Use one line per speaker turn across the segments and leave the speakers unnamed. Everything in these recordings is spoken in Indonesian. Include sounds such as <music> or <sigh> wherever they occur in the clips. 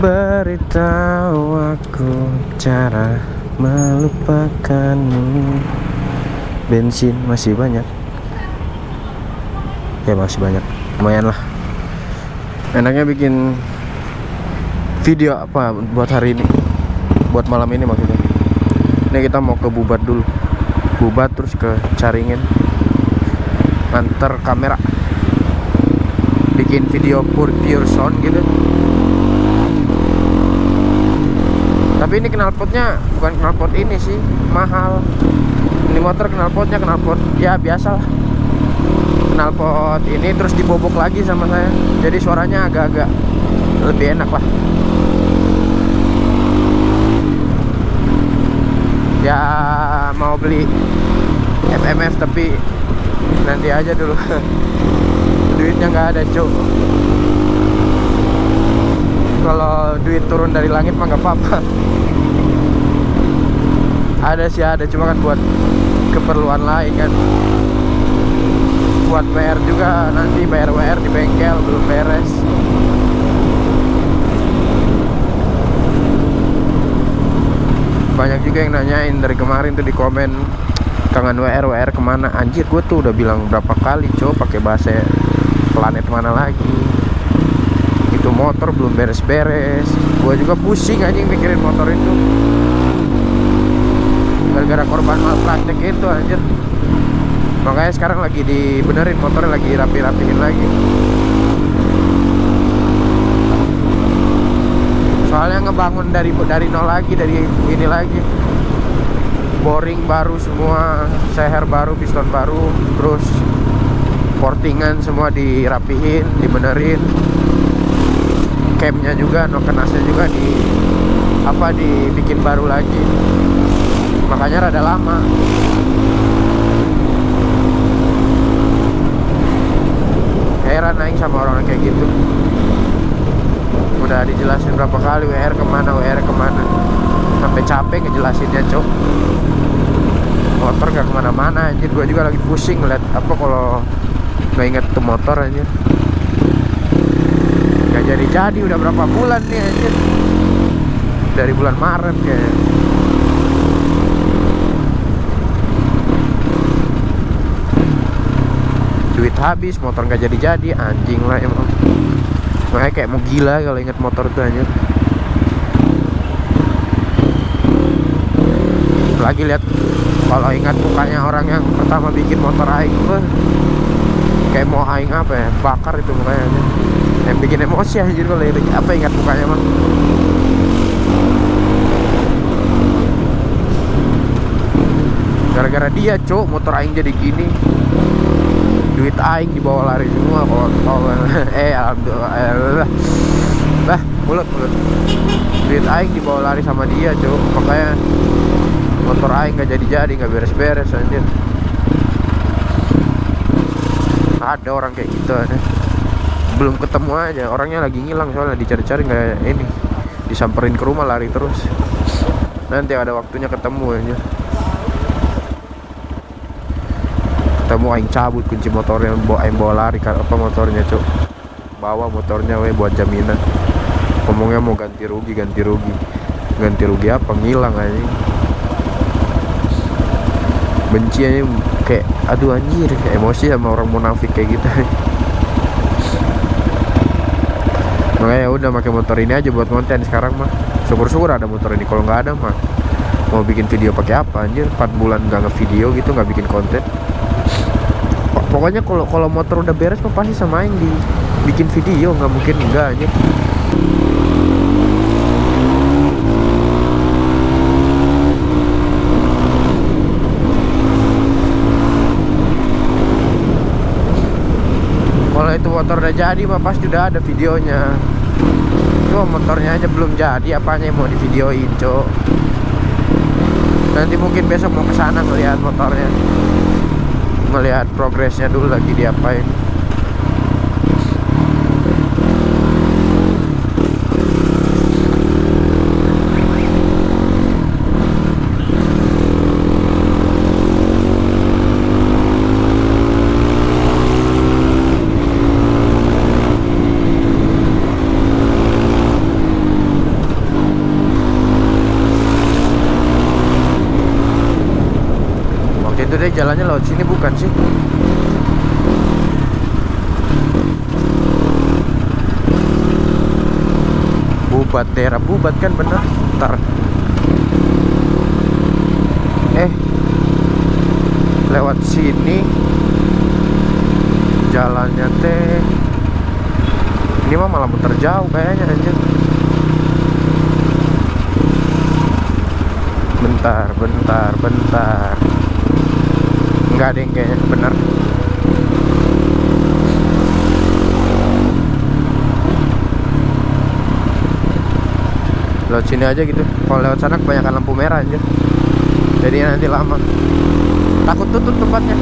Beritahu aku cara melupakanmu. Bensin masih banyak. Ya masih banyak. Lumayan lah. Enaknya bikin video apa buat hari ini? Buat malam ini maksudnya. Ini kita mau ke Bubat dulu. Bubat terus ke Caringin. Antar kamera. Bikin video pure, pure sound gitu tapi ini knalpotnya bukan knalpot ini sih mahal. Ini motor knalpotnya knalpot ya biasa lah knalpot ini terus dibobok lagi sama saya. Jadi suaranya agak-agak lebih enak lah ya mau beli FMF tapi nanti aja dulu. <laughs> Duitnya nggak ada cuk kalau duit turun dari langit mah nggak apa-apa ada sih ada. Cuma kan buat keperluan lain kan. Buat PR juga nanti. Bayar WR di bengkel belum beres. Banyak juga yang nanyain dari kemarin tuh di komen kangen WR WR ke mana? Anjir gue tuh udah bilang berapa kali coba pakai bahasa planet mana lagi? Itu motor belum beres-beres. Gue juga pusing anjing mikirin motor itu gara-gara korban malpraktek itu anjir. Makanya sekarang lagi dibenerin motornya lagi rapi-rapiin lagi. Soalnya ngebangun dari dari nol lagi dari ini lagi. Boring baru semua seher baru piston baru terus portingan semua dirapiin dibenerin. Campnya juga nokenasnya juga di apa dibikin baru lagi makanya rada lama. Heran naik sama orang kayak gitu. Udah dijelasin berapa kali WR ke mana WR ke mana. Sampai capek ngejelasinnya cok motor gak ke mana-mana anjir. Gue juga lagi pusing ngeliat apa kalau nggak inget tuh motor anjir. Gak jadi-jadi udah berapa bulan nih anjir. Dari bulan Maret kayak Duit habis, motor gak jadi-jadi Anjing lah emang. Makanya kayak mau gila kalau inget motor tuh anjir Lagi lihat kalau ingat mukanya orang yang pertama bikin motor aing kayak mau aing apa ya bakar itu mukanya anjir yang bikin emosi anjir kalau ini apa ingat mukanya mah. Gara-gara dia cok motor aing jadi gini duit aing dibawa lari semua kalau <laughs> eh alhamdulillah bah mulut mulut. Duit aing dibawa lari sama dia cok makanya motor aing gak jadi-jadi gak beres-beres anjir. Ada orang kayak gitu ada. Belum ketemu aja orangnya lagi ngilang soalnya dicari-cari nggak ini. Disamperin ke rumah lari terus. Nanti ada waktunya ketemu aja ketemu aing cabut kunci motornya bawa aing bawa lari kan apa motornya cuk? Bawa motornya we buat jaminan. Ngomongnya mau ganti rugi ganti rugi. Ganti rugi apa? Ngilang aja benci aja kayak aduh anjir emosi sama orang munafik kayak gitu. Makanya udah pakai motor ini aja buat konten sekarang mah. Syukur-syukur ada motor ini. Kalau nggak ada mah mau bikin video pakai apa anjir? 4 bulan nggak ngevideo gitu nggak bikin konten pokoknya kalau kalau motor udah beres mah pasti sama yang di bikin video. Nggak mungkin enggak aja kalau itu motor udah jadi mah pasti udah ada videonya. Cuma motornya aja belum jadi apanya yang mau di videoin cok? Nanti mungkin besok mau ke sana ngeliat motornya ngelihat progresnya dulu lagi diapain Jalannya lewat sini bukan sih? Bubat daerah Bubat kan bener. Ntar. Eh. Lewat sini. Jalannya teh. Ini mah malah muter jauh kayaknya anjir. Bentar, bentar, bentar Enggak ada yang kayaknya bener. Lewat sini aja gitu. Kalau lewat sana kebanyakan lampu merah aja jadi nanti lama. Takut tutup tempatnya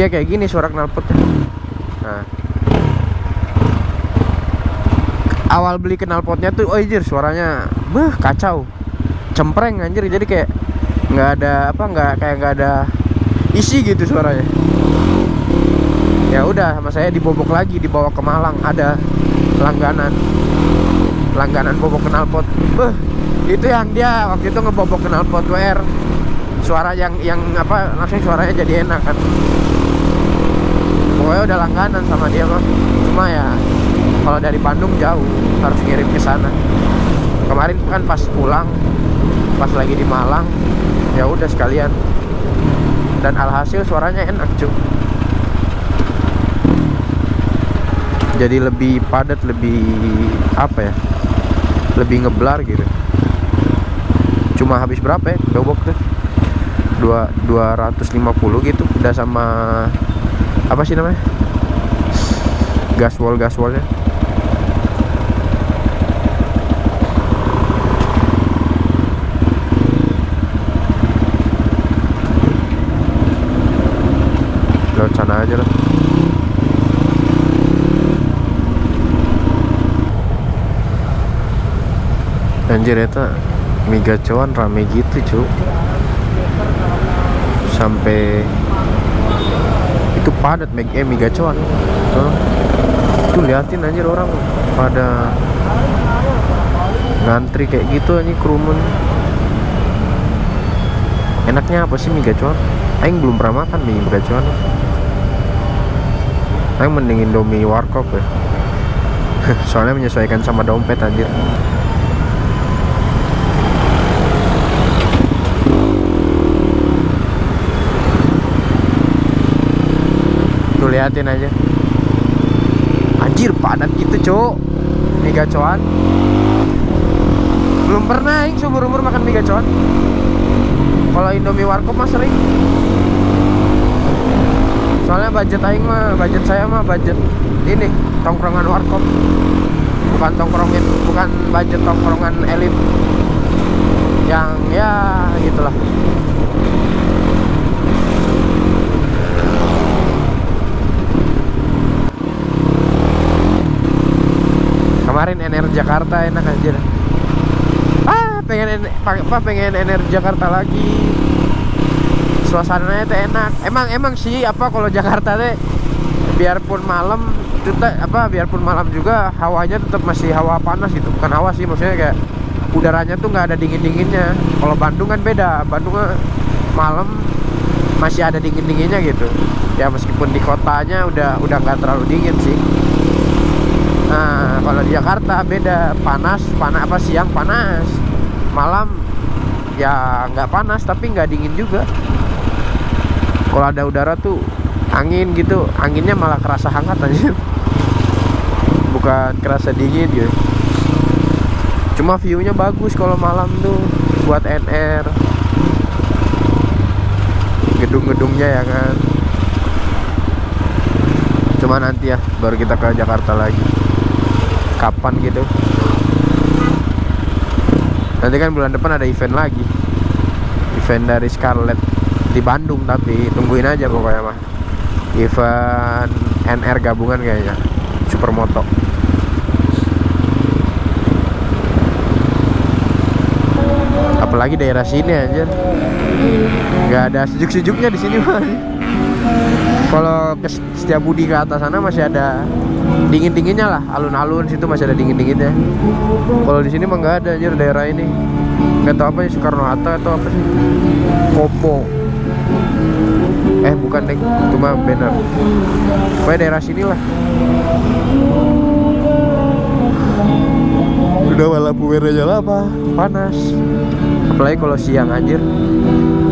jadi ya kayak gini suara knalpotnya nah. Awal beli knalpotnya tuh oh anjir suaranya beh kacau. Cempreng anjir. Jadi kayak nggak ada apa nggak kayak nggak ada isi gitu suaranya. Ya udah sama saya dibobok lagi dibawa ke Malang. Ada langganan. Langganan bobok knalpot. Beh itu yang dia waktu itu ngebobok knalpot WR suara yang yang apa langsung suaranya jadi enak kan pokoknya udah langganan sama dia mah cuma ya kalau dari Bandung jauh harus ngirim ke sana. Kemarin kan pas pulang pas lagi di Malang ya udah sekalian. Dan alhasil suaranya enak cuy jadi lebih padat lebih apa ya lebih ngeblar gitu. Cuma habis berapa ya bobok tuh? Dua 250 gitu udah sama apa sih namanya? Gaswall gaswallnya lewat sana aja lah. Anjir eta mie gacoan rame gitu cu sampai itu padat mie, eh, mie gacoan tuh. tuh liatin anjir orang. Pada ngantri kayak gitu anjir kerumun. Enaknya apa sih mie gacoan Aing belum pernah makan mie gacoan Aing mending Indomie warkop ya. <laughs> Soalnya menyesuaikan sama dompet anjir liatin aja. Anjir padat gitu cok mie gacoan belum pernah Aing seumur umur makan mie gacoan kalau Indomie warkop mah sering. Soalnya budget aing mah budget saya mah budget ini tongkrongan warkop. Bukan tongkrongin bukan budget tongkrongan elit. Yang ya gitulah kemarin NR Jakarta enak aja. Ah pengen apa pengen NR Jakarta lagi. Suasananya tuh enak. Emang emang sih apa kalau Jakarta teh biarpun malam tetap apa biarpun malam juga hawanya tetap masih hawa panas gitu. Bukan hawa sih maksudnya kayak udaranya tuh nggak ada dingin dinginnya kalau Bandung kan beda. Bandung malam masih ada dingin dinginnya gitu. Ya meskipun di kotanya udah udah nggak terlalu dingin sih. Nah kalau di Jakarta beda. Panas panas apa siang panas. Malam ya nggak panas tapi nggak dingin juga. Kalau ada udara tuh angin gitu. Anginnya malah kerasa hangat aja bukan kerasa dingin gitu. Cuma viewnya bagus kalau malam tuh buat NR gedung-gedungnya ya kan. Cuma nanti ya baru kita ke Jakarta lagi kapan gitu. Nanti kan bulan depan ada event lagi. Event dari Scarlett di Bandung tapi tungguin aja pokoknya mah. Event NR gabungan kayaknya supermoto apalagi daerah sini aja nggak ada sejuk-sejuknya di sini mah. Kalau ke Setiabudi ke atas sana masih ada dingin dinginnya lah alun-alun situ masih ada dingin dinginnya kalau di sini mah nggak ada anjir daerah ini. Nggak tahu apa sih Soekarno Hatta atau apa sih. Kopo. Eh bukan deh itu mah banner. Pokoknya daerah sini lah. Udah lampu merah aja lah apa? Panas. Apalagi kalau siang anjir.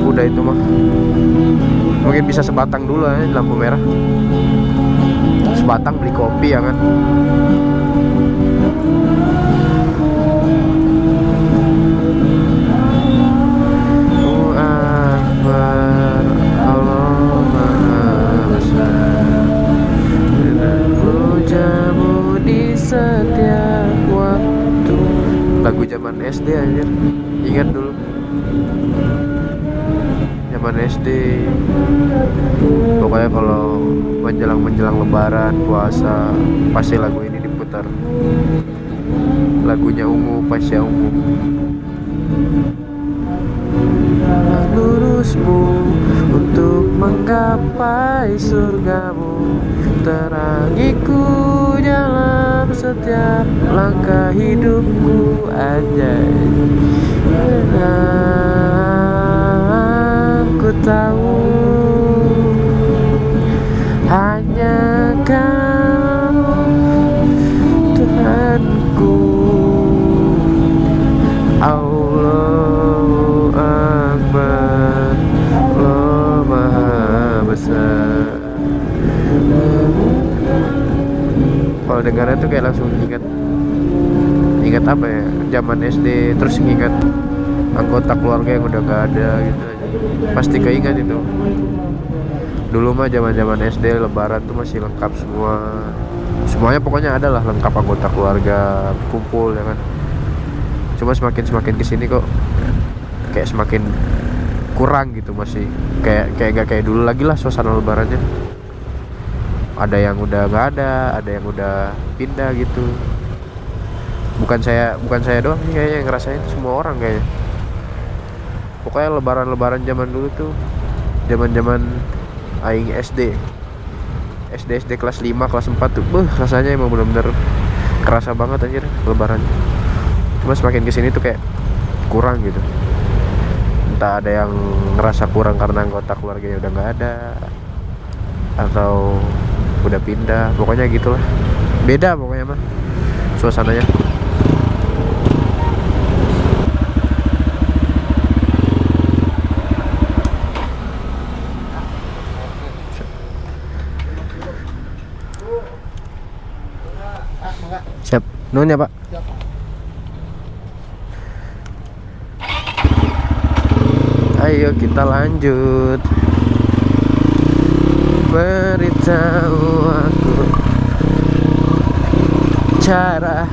Udah itu mah. Mungkin bisa sebatang dulu ya lampu merah sebatang beli kopi ya kan? Waktu Lagu zaman SD anjir. Ingat dulu Zaman SD. Pokoknya kalau menjelang-menjelang lebaran, puasa Pasti lagu ini diputar. Lagunya ungu, pasya ungu. Lurusmu untuk menggapai surgamu. Terangiku dalam setiap langkah hidupku aja aku tahu. Hanya kau Tuhanku. Allahu Akbar. Allah Maha Besar. Kalau dengarnya tuh kayak langsung ingat Ingat apa ya? Zaman SD Terus ingat Anggota keluarga yang udah gak ada gitu Pasti keingat itu. Dulu mah zaman zaman SD Lebaran tuh masih lengkap semua. Semuanya pokoknya ada lah lengkap anggota keluarga Kumpul ya kan. Cuma semakin semakin ke sini kok kayak semakin kurang gitu masih. Kayak kayak gak kayak dulu lagi lah suasana lebarannya. Ada yang udah nggak ada ada yang udah pindah gitu. Bukan saya bukan saya doang kayaknya yang ngerasain semua orang kayaknya pokoknya lebaran-lebaran zaman dulu tuh zaman-zaman aing SD SD SD kelas 5 kelas 4 tuh beuh, rasanya emang bener-bener kerasa banget anjir lebaran. Cuma semakin ke sini tuh kayak kurang gitu. Entah ada yang ngerasa kurang karena anggota keluarganya udah nggak ada atau udah pindah pokoknya gitulah. Beda pokoknya mah suasananya nun ya pak. Ayo kita lanjut. Beritahu aku Cara.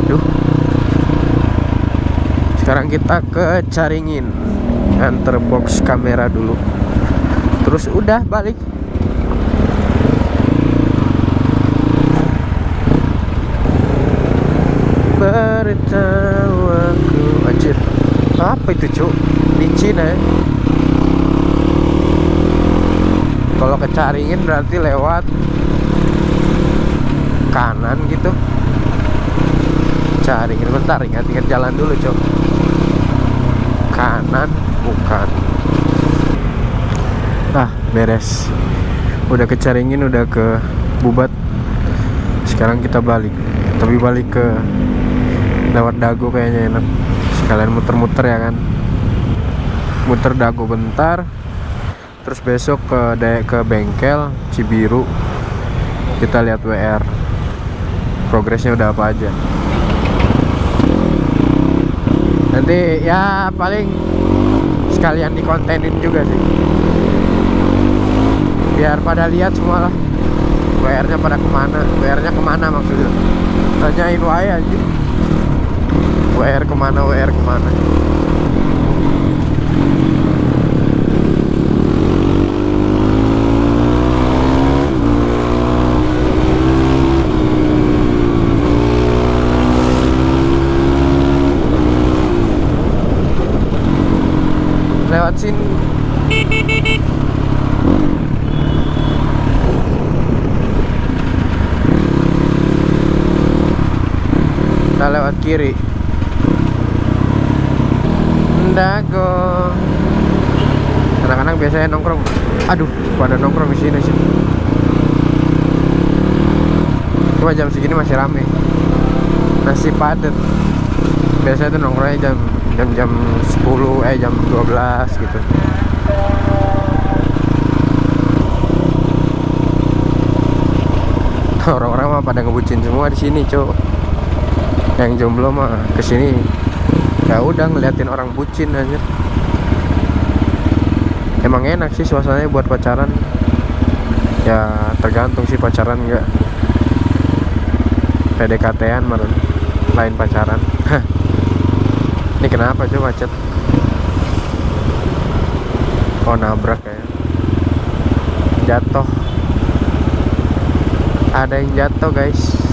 Aduh. Sekarang kita ke Caringin Antar box kamera dulu. Terus udah balik Beritahu aku Anjir. Apa itu cuk? licin ya kalau ke Caringin berarti lewat kanan gitu. Caringin bentar ingat-ingat jalan dulu cok kanan bukan. Ah beres. Udah ke Caringin udah ke Bubat. Sekarang kita balik. Tapi balik ke lewat Dago kayaknya enak sekalian muter-muter ya kan. Muter dago bentar terus besok ke ke bengkel Cibiru. Kita lihat WR progresnya udah apa aja. Nanti ya paling sekalian dikontenin juga sih. Biar pada lihat semua lah WR nya pada ke mana. WR nya ke mana maksudnya? Tanyain wae aja WR ke mana WR ke mana? Lewat sini. Kita lewat kiri. Dago. Anak-anak biasanya nongkrong. Aduh, pada nongkrong di sini sih. Cuma jam segini masih rame. Masih padat. Biasanya tuh nongkrongnya jam jam jam 10 eh jam 12 gitu. Orang-orang mah pada ngebucin semua di sini, Cok. Yang jomblo mah ke sini ya udah ngeliatin orang bucin aja. Emang enak sih suasananya buat pacaran. Ya tergantung sih pacaran enggak. PDKT-an lain pacaran. Ini kenapa coba macet? Oh nabrak ya. Jatuh. Ada yang jatuh guys.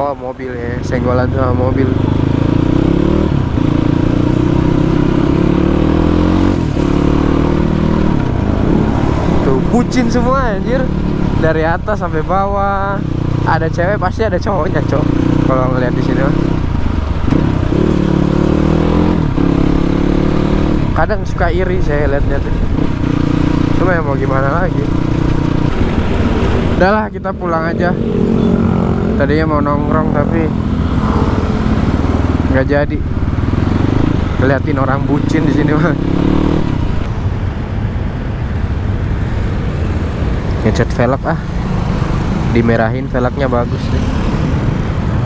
Oh mobil ya, senggolan sama mobil. Tuh bucin semua anjir. Dari atas sampai bawah. Ada cewek pasti ada cowoknya, cowok. Kalau ngeliat di sini. Kadang suka iri saya liatnya tuh. Cuma ya mau gimana lagi. Udahlah kita pulang aja. Tadinya mau nongkrong tapi nggak jadi. Ngeliatin orang bucin di sini mah. Ngecat velg ah. Dimerahin velgnya bagus deh.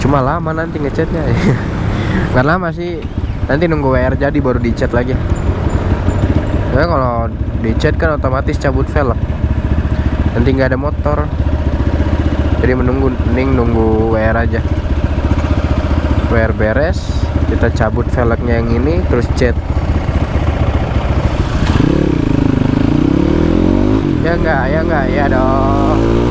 Cuma lama nanti ngecatnya. <laughs> Nggak lama sih. Nanti nunggu WR jadi baru dicat lagi. Ya kalau dicat kan otomatis cabut velg. Nanti nggak ada motor. Jadi menunggu mending nunggu WR aja. WR beres, kita cabut velgnya yang ini terus cat. Ya enggak, ya enggak, ya dong.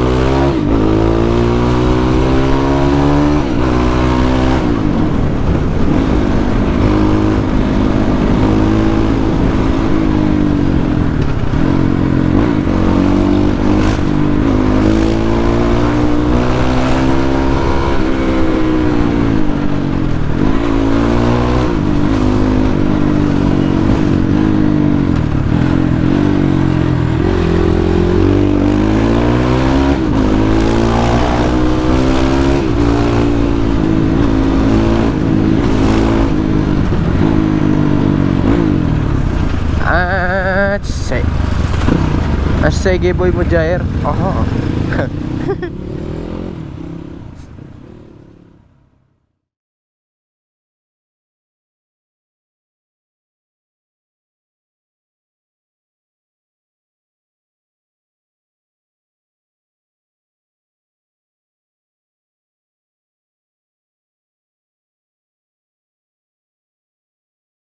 Sege Boy Mujair. Aha. <laughs>